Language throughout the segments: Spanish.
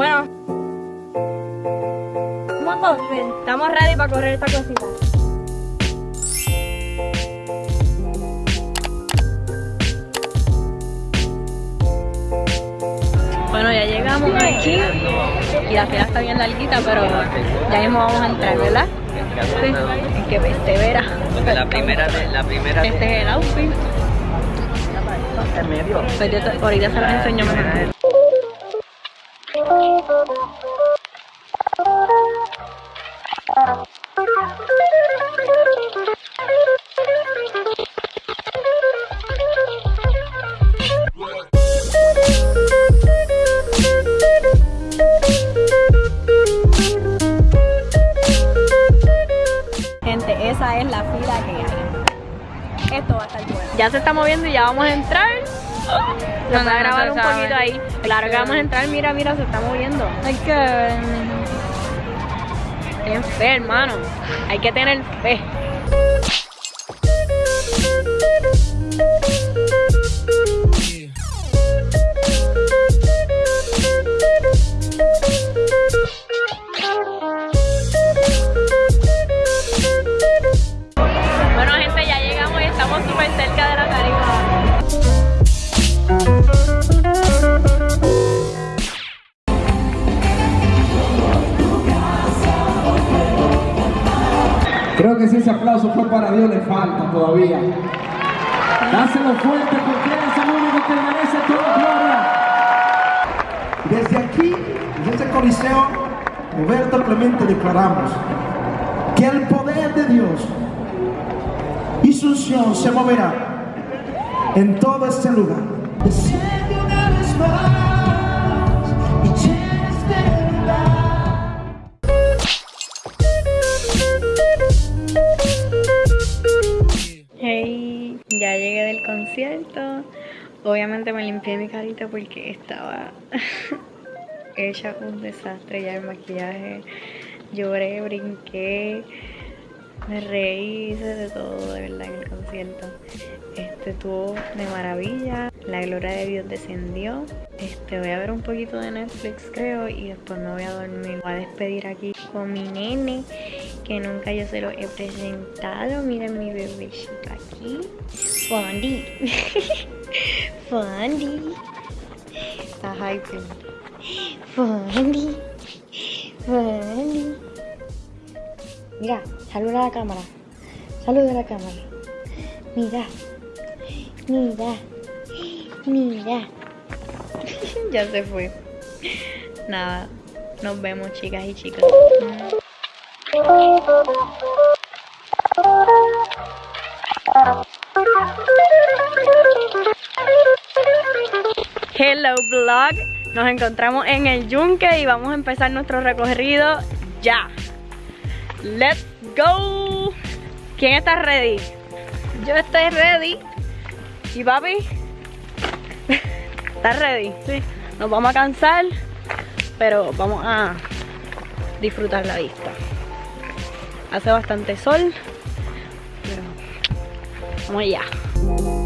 Bueno. Estamos ready para correr esta cosita. Bueno, ya llegamos aquí y la fila está bien larguita, pero ya mismo vamos a entrar, ¿verdad? Sí, que persevera. La primera, de, la primera. Este es el outfit. Pues ahorita se los enseño mejor. Gente, esa es la fila que hay. Esto va a estar bueno. Ya se está moviendo y ya vamos a entrar. Nos va a grabar un poquito ahí. Claro que vamos a entrar, mira, mira, se está moviendo. Hay que Ten fe, hermano. Hay que tener fe. Que si ese aplauso fue para Dios, le falta todavía. Dáselo fuerte porque Él es el único que merece toda gloria. Desde aquí, desde este coliseo, Roberto Clemente declaramos que el poder de Dios y su unción se moverá en todo este lugar. Obviamente me limpié mi carita porque estaba hecha un desastre ya el maquillaje. Lloré, brinqué, me reí, hice de todo de verdad en el concierto. Este estuvo de maravilla. La gloria de Dios descendió. Este voy a ver un poquito de Netflix creo y después me voy a dormir. Voy a despedir aquí con mi nene que nunca yo se lo he presentado. Miren mi bebecito aquí. Fondi. Fondi. Está hyping. Fondi. Fondi. Mira, saluda a la cámara. Saluda a la cámara. Mira. Mira. Mira. ya se fue. Nada. Nos vemos, chicas y chicos. Hello vlog, nos encontramos en el yunque y vamos a empezar nuestro recorrido ya. Let's go. ¿Quién está ready? Yo estoy ready. ¿Y papi? ¿Estás ready? Sí. Nos vamos a cansar, pero vamos a disfrutar la vista. Hace bastante sol, pero vamos allá.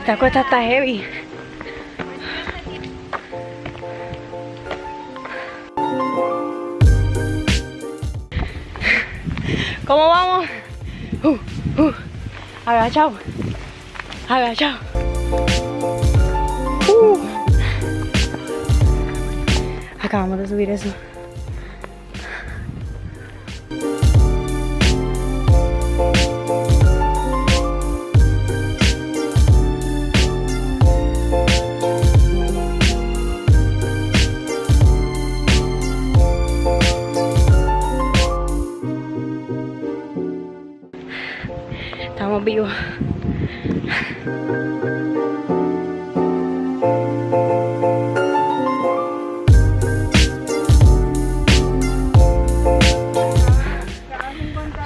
Esta cuesta está heavy. ¿Cómo vamos? Uh, uh. Agachado. Agachado. Uh. Acabamos de subir eso.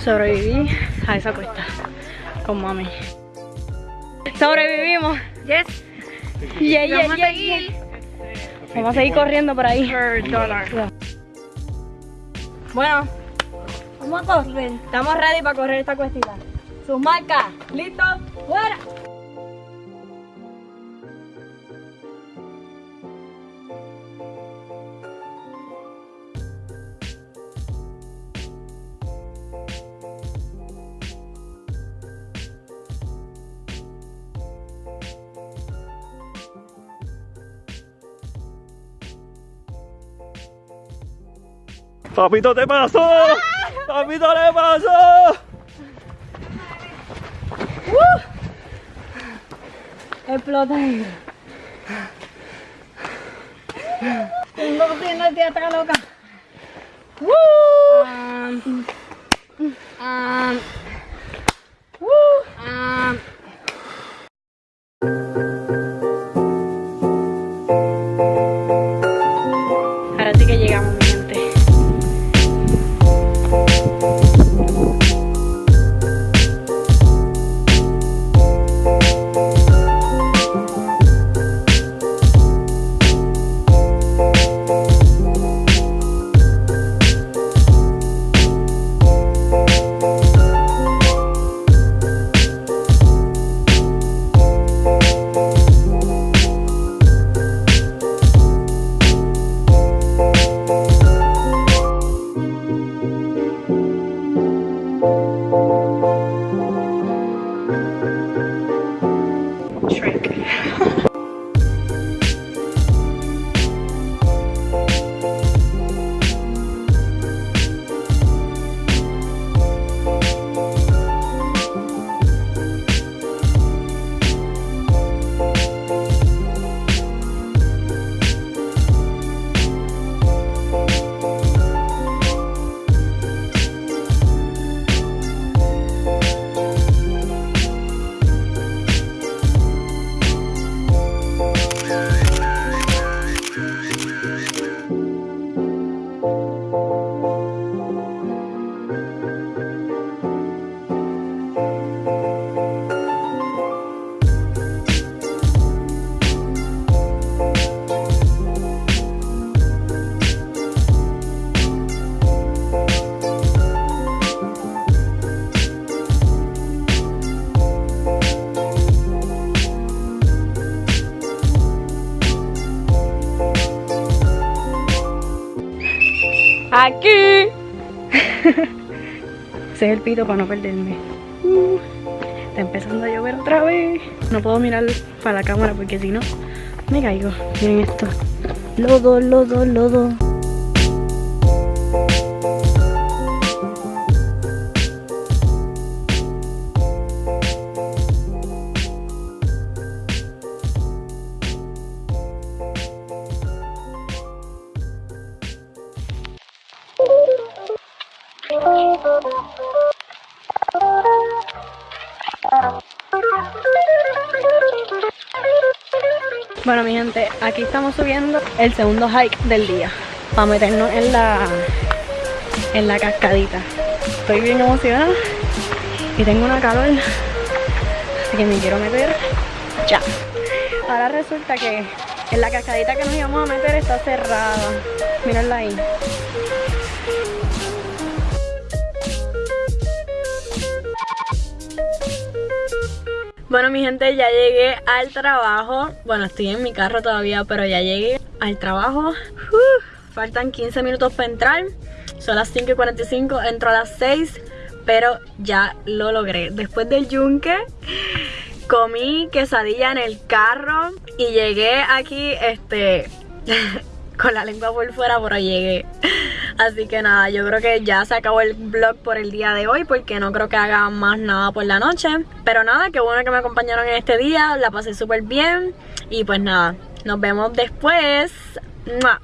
Sobreviví a esa cuesta con mami. Sobrevivimos. Yes. Yeah, yeah, Vamos a seguir. Vamos a seguir corriendo por ahí. Bueno, vamos Vamos a correr. Estamos ready para correr esta cuestita. Sus marcas. ¿Listos? ¡Fuera! ¡Papito, te pasó! ¡Papito, le pasó! Explota. Tengo que tener el teatro loca. Um, um, um, Aquí. Ese es el pito para no perderme. Uh, está empezando a llover otra vez. No puedo mirar para la cámara porque si no me caigo. Miren esto. Lodo, lodo, lodo. Bueno mi gente, aquí estamos subiendo el segundo hike del día para meternos en la en la cascadita. Estoy bien emocionada y tengo una calor, así que me quiero meter ya. Ahora resulta que en la cascadita que nos íbamos a meter está cerrada. Mírenla ahí. Bueno mi gente, ya llegué al trabajo. Bueno, estoy en mi carro todavía, pero ya llegué al trabajo. Faltan 15 minutos para entrar. Son las 5 y 45, entro a las 6 Pero ya lo logré. Después del yunque Comí quesadilla en el carro Y llegué aquí, este Con la lengua por fuera, pero llegué Así que nada, yo creo que ya se acabó el vlog por el día de hoy porque no creo que haga más nada por la noche. Pero nada, qué bueno que me acompañaron en este día, la pasé súper bien y pues nada, nos vemos después. ¡Mua!